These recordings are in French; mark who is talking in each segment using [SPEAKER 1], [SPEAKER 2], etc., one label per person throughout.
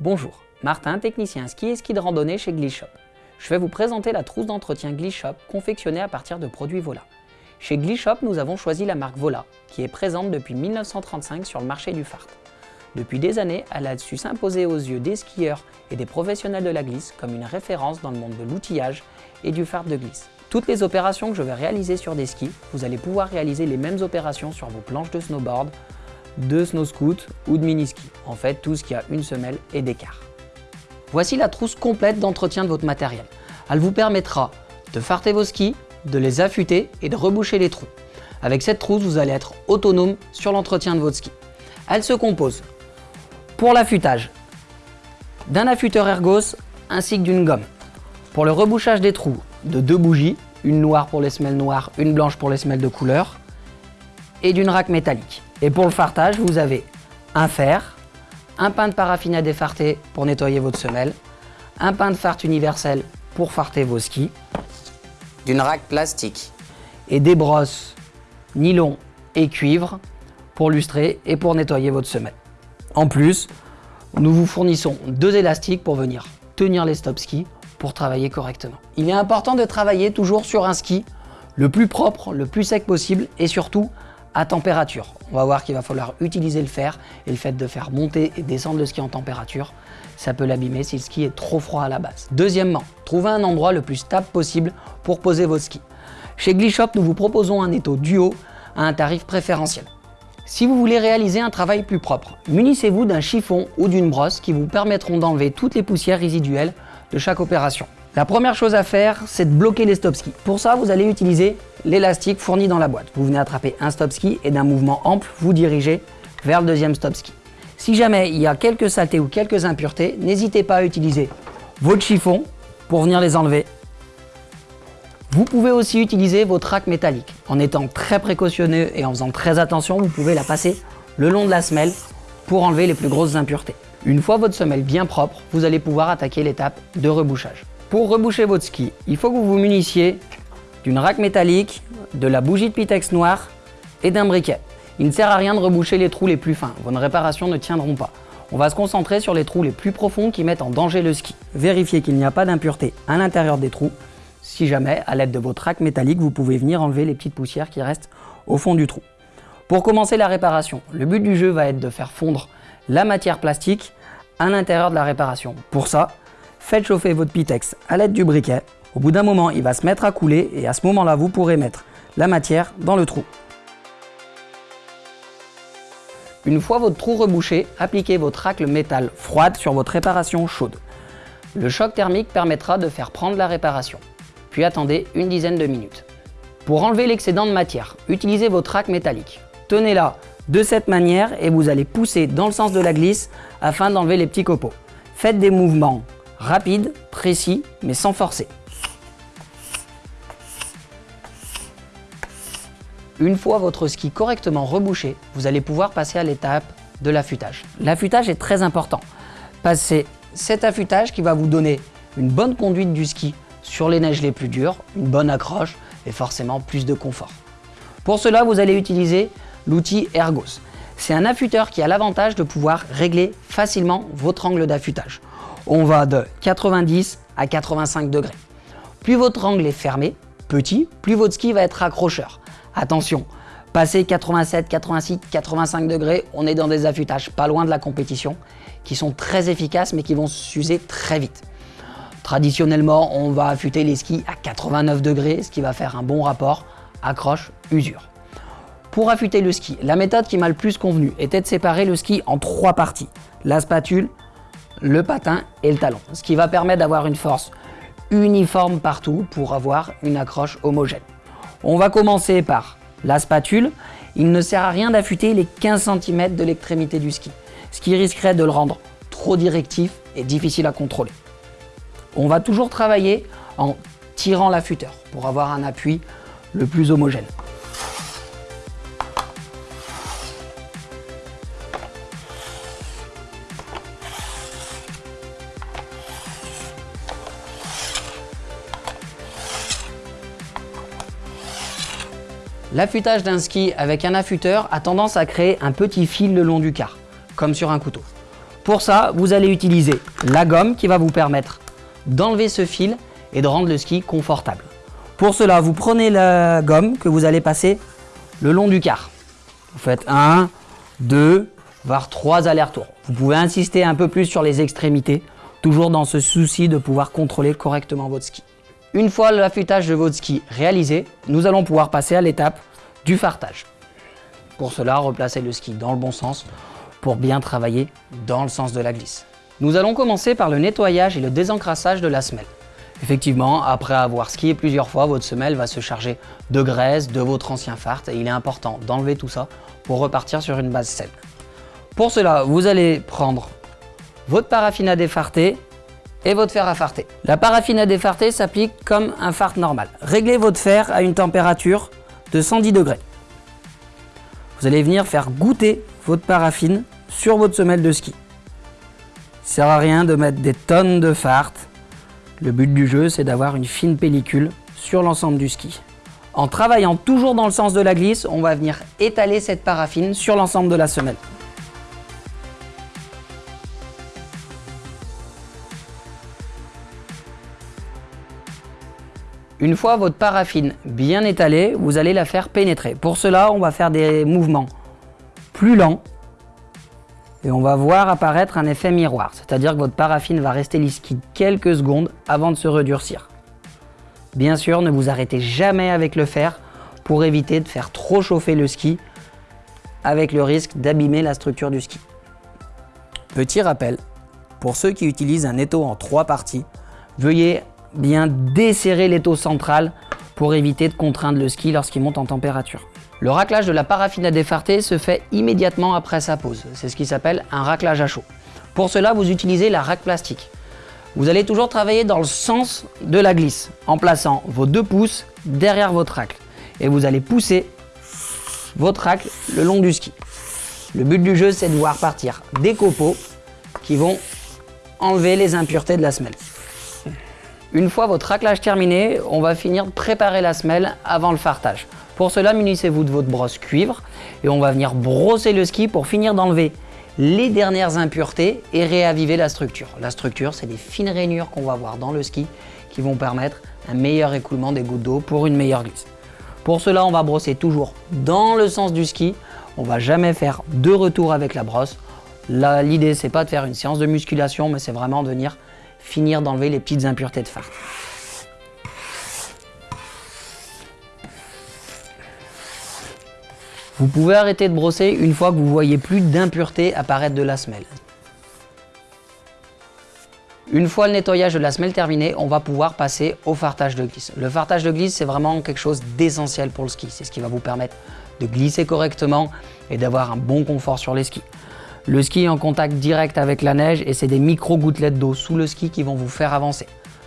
[SPEAKER 1] Bonjour, Martin, technicien ski et ski de randonnée chez Glishop. Je vais vous présenter la trousse d'entretien Glishop confectionnée à partir de produits Vola. Chez Glishop, nous avons choisi la marque Vola, qui est présente depuis 1935 sur le marché du fart. Depuis des années, elle a su s'imposer aux yeux des skieurs et des professionnels de la glisse comme une référence dans le monde de l'outillage et du fart de glisse. Toutes les opérations que je vais réaliser sur des skis, vous allez pouvoir réaliser les mêmes opérations sur vos planches de snowboard, de snow scoot ou de mini-ski. En fait, tout ce qui a une semelle et d'écart. Voici la trousse complète d'entretien de votre matériel. Elle vous permettra de farter vos skis, de les affûter et de reboucher les trous. Avec cette trousse, vous allez être autonome sur l'entretien de votre ski. Elle se compose pour l'affûtage d'un affûteur ergos ainsi que d'une gomme. Pour le rebouchage des trous, de deux bougies, une noire pour les semelles noires, une blanche pour les semelles de couleur, et d'une raque métallique. Et pour le fartage, vous avez un fer, un pain de paraffine à défarter pour nettoyer votre semelle, un pain de fart universel pour farter vos skis, d'une raque plastique et des brosses nylon et cuivre pour lustrer et pour nettoyer votre semelle. En plus, nous vous fournissons deux élastiques pour venir tenir les stop skis pour travailler correctement. Il est important de travailler toujours sur un ski le plus propre, le plus sec possible et surtout à température. On va voir qu'il va falloir utiliser le fer et le fait de faire monter et descendre le ski en température, ça peut l'abîmer si le ski est trop froid à la base. Deuxièmement, trouvez un endroit le plus stable possible pour poser vos skis. Chez Glishop, nous vous proposons un étau duo à un tarif préférentiel. Si vous voulez réaliser un travail plus propre, munissez-vous d'un chiffon ou d'une brosse qui vous permettront d'enlever toutes les poussières résiduelles de chaque opération. La première chose à faire, c'est de bloquer les stop skis. Pour ça, vous allez utiliser l'élastique fourni dans la boîte. Vous venez attraper un stop ski et d'un mouvement ample, vous dirigez vers le deuxième stop ski. Si jamais il y a quelques saletés ou quelques impuretés, n'hésitez pas à utiliser votre chiffon pour venir les enlever. Vous pouvez aussi utiliser votre rack métallique. En étant très précautionneux et en faisant très attention, vous pouvez la passer le long de la semelle pour enlever les plus grosses impuretés. Une fois votre semelle bien propre, vous allez pouvoir attaquer l'étape de rebouchage. Pour reboucher votre ski, il faut que vous vous munissiez d'une raque métallique, de la bougie de Pitex noire et d'un briquet. Il ne sert à rien de reboucher les trous les plus fins, vos réparations ne tiendront pas. On va se concentrer sur les trous les plus profonds qui mettent en danger le ski. Vérifiez qu'il n'y a pas d'impureté à l'intérieur des trous. Si jamais, à l'aide de votre raque métallique, vous pouvez venir enlever les petites poussières qui restent au fond du trou. Pour commencer la réparation, le but du jeu va être de faire fondre la matière plastique à l'intérieur de la réparation. Pour ça, Faites chauffer votre Pitex à l'aide du briquet. Au bout d'un moment, il va se mettre à couler et à ce moment-là, vous pourrez mettre la matière dans le trou. Une fois votre trou rebouché, appliquez votre racle métal froide sur votre réparation chaude. Le choc thermique permettra de faire prendre la réparation. Puis attendez une dizaine de minutes. Pour enlever l'excédent de matière, utilisez votre rack métallique. Tenez-la de cette manière et vous allez pousser dans le sens de la glisse afin d'enlever les petits copeaux. Faites des mouvements rapide, précis, mais sans forcer. Une fois votre ski correctement rebouché, vous allez pouvoir passer à l'étape de l'affûtage. L'affûtage est très important. Passez cet affûtage qui va vous donner une bonne conduite du ski sur les neiges les plus dures, une bonne accroche et forcément plus de confort. Pour cela, vous allez utiliser l'outil Ergos. C'est un affûteur qui a l'avantage de pouvoir régler facilement votre angle d'affûtage on va de 90 à 85 degrés. Plus votre angle est fermé, petit, plus votre ski va être accrocheur. Attention, passer 87, 86, 85 degrés, on est dans des affûtages pas loin de la compétition, qui sont très efficaces mais qui vont s'user très vite. Traditionnellement, on va affûter les skis à 89 degrés, ce qui va faire un bon rapport accroche-usure. Pour affûter le ski, la méthode qui m'a le plus convenu était de séparer le ski en trois parties. La spatule, le patin et le talon, ce qui va permettre d'avoir une force uniforme partout pour avoir une accroche homogène. On va commencer par la spatule. Il ne sert à rien d'affûter les 15 cm de l'extrémité du ski, ce qui risquerait de le rendre trop directif et difficile à contrôler. On va toujours travailler en tirant l'affûteur pour avoir un appui le plus homogène. L'affûtage d'un ski avec un affûteur a tendance à créer un petit fil le long du quart, comme sur un couteau. Pour ça, vous allez utiliser la gomme qui va vous permettre d'enlever ce fil et de rendre le ski confortable. Pour cela, vous prenez la gomme que vous allez passer le long du quart. Vous faites un, deux, voire trois allers-retours. Vous pouvez insister un peu plus sur les extrémités, toujours dans ce souci de pouvoir contrôler correctement votre ski. Une fois l'affûtage de votre ski réalisé, nous allons pouvoir passer à l'étape du fartage. Pour cela, replacez le ski dans le bon sens pour bien travailler dans le sens de la glisse. Nous allons commencer par le nettoyage et le désencrassage de la semelle. Effectivement, après avoir skié plusieurs fois, votre semelle va se charger de graisse, de votre ancien fart et il est important d'enlever tout ça pour repartir sur une base saine. Pour cela, vous allez prendre votre paraffine à défarter et votre fer à farter. La paraffine à défarter s'applique comme un fart normal. Réglez votre fer à une température de 110 degrés. Vous allez venir faire goûter votre paraffine sur votre semelle de ski. Ne sert à rien de mettre des tonnes de fart. Le but du jeu, c'est d'avoir une fine pellicule sur l'ensemble du ski. En travaillant toujours dans le sens de la glisse, on va venir étaler cette paraffine sur l'ensemble de la semelle. Une fois votre paraffine bien étalée, vous allez la faire pénétrer. Pour cela, on va faire des mouvements plus lents et on va voir apparaître un effet miroir, c'est-à-dire que votre paraffine va rester liquide quelques secondes avant de se redurcir. Bien sûr, ne vous arrêtez jamais avec le fer pour éviter de faire trop chauffer le ski avec le risque d'abîmer la structure du ski. Petit rappel, pour ceux qui utilisent un étau en trois parties, veuillez bien desserrer l'étau central pour éviter de contraindre le ski lorsqu'il monte en température. Le raclage de la paraffine à défarter se fait immédiatement après sa pose. C'est ce qui s'appelle un raclage à chaud. Pour cela, vous utilisez la raque plastique. Vous allez toujours travailler dans le sens de la glisse en plaçant vos deux pouces derrière votre racle. Et vous allez pousser votre racle le long du ski. Le but du jeu, c'est de voir partir des copeaux qui vont enlever les impuretés de la semelle. Une fois votre raclage terminé, on va finir de préparer la semelle avant le fartage. Pour cela, munissez-vous de votre brosse cuivre et on va venir brosser le ski pour finir d'enlever les dernières impuretés et réaviver la structure. La structure, c'est des fines rainures qu'on va voir dans le ski qui vont permettre un meilleur écoulement des gouttes d'eau pour une meilleure glisse. Pour cela, on va brosser toujours dans le sens du ski. On va jamais faire deux retours avec la brosse. L'idée, c'est pas de faire une séance de musculation, mais c'est vraiment de venir finir d'enlever les petites impuretés de fard. Vous pouvez arrêter de brosser une fois que vous voyez plus d'impuretés apparaître de la semelle. Une fois le nettoyage de la semelle terminé, on va pouvoir passer au fartage de glisse. Le fartage de glisse, c'est vraiment quelque chose d'essentiel pour le ski. C'est ce qui va vous permettre de glisser correctement et d'avoir un bon confort sur les skis. Le ski est en contact direct avec la neige et c'est des micro-gouttelettes d'eau sous le ski qui vont vous faire avancer.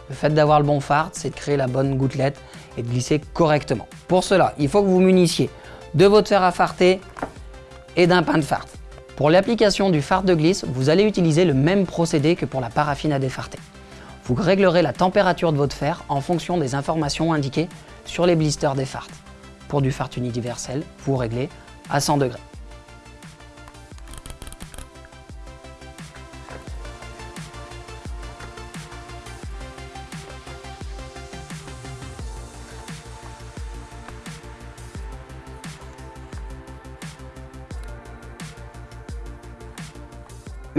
[SPEAKER 1] Le fait d'avoir le bon fart, c'est de créer la bonne gouttelette et de glisser correctement. Pour cela, il faut que vous munissiez de votre fer à farter et d'un pain de fart. Pour l'application du fart de glisse, vous allez utiliser le même procédé que pour la paraffine à défarter. Vous réglerez la température de votre fer en fonction des informations indiquées sur les blisters des farts. Pour du fart universel, vous réglez à 100 degrés.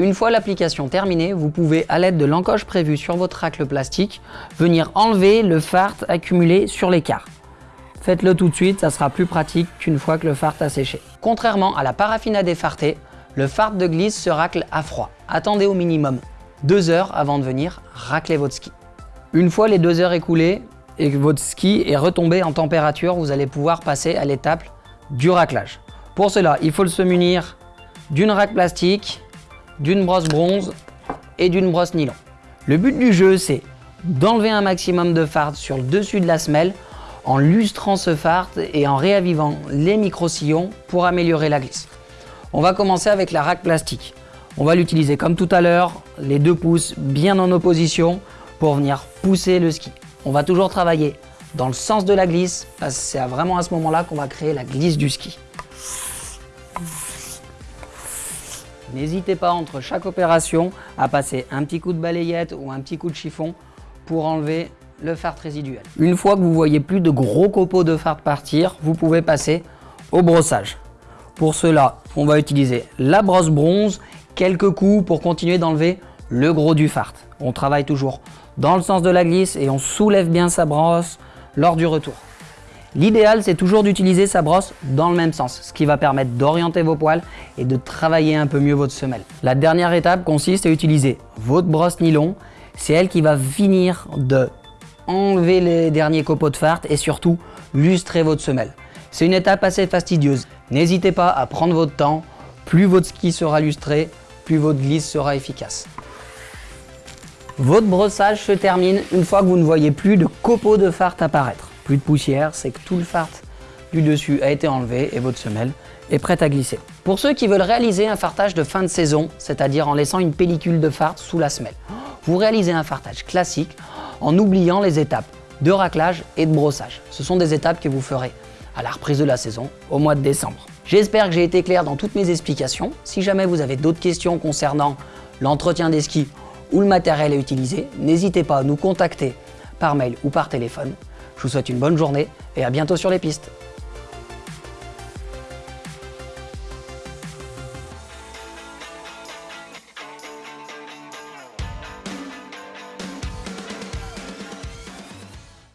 [SPEAKER 1] Une fois l'application terminée, vous pouvez, à l'aide de l'encoche prévue sur votre racle plastique, venir enlever le fart accumulé sur l'écart. Faites-le tout de suite, ça sera plus pratique qu'une fois que le fart a séché. Contrairement à la paraffine à défarter, le fart de glisse se racle à froid. Attendez au minimum deux heures avant de venir racler votre ski. Une fois les deux heures écoulées et que votre ski est retombé en température, vous allez pouvoir passer à l'étape du raclage. Pour cela, il faut se munir d'une raque plastique, d'une brosse bronze et d'une brosse nylon. Le but du jeu, c'est d'enlever un maximum de fard sur le dessus de la semelle en lustrant ce fard et en réavivant les micro-sillons pour améliorer la glisse. On va commencer avec la raque plastique. On va l'utiliser comme tout à l'heure, les deux pouces bien en opposition pour venir pousser le ski. On va toujours travailler dans le sens de la glisse parce que c'est vraiment à ce moment-là qu'on va créer la glisse du ski. N'hésitez pas entre chaque opération à passer un petit coup de balayette ou un petit coup de chiffon pour enlever le fard résiduel. Une fois que vous voyez plus de gros copeaux de fard partir, vous pouvez passer au brossage. Pour cela, on va utiliser la brosse bronze, quelques coups pour continuer d'enlever le gros du fard. On travaille toujours dans le sens de la glisse et on soulève bien sa brosse lors du retour. L'idéal, c'est toujours d'utiliser sa brosse dans le même sens, ce qui va permettre d'orienter vos poils et de travailler un peu mieux votre semelle. La dernière étape consiste à utiliser votre brosse nylon. C'est elle qui va finir de enlever les derniers copeaux de fard et surtout lustrer votre semelle. C'est une étape assez fastidieuse. N'hésitez pas à prendre votre temps. Plus votre ski sera lustré, plus votre glisse sera efficace. Votre brossage se termine une fois que vous ne voyez plus de copeaux de fard apparaître. Plus de poussière, c'est que tout le fard du dessus a été enlevé et votre semelle est prête à glisser. Pour ceux qui veulent réaliser un fartage de fin de saison, c'est-à-dire en laissant une pellicule de fard sous la semelle, vous réalisez un fartage classique en oubliant les étapes de raclage et de brossage. Ce sont des étapes que vous ferez à la reprise de la saison au mois de décembre. J'espère que j'ai été clair dans toutes mes explications. Si jamais vous avez d'autres questions concernant l'entretien des skis ou le matériel à utiliser, n'hésitez pas à nous contacter par mail ou par téléphone. Je vous souhaite une bonne journée et à bientôt sur les pistes.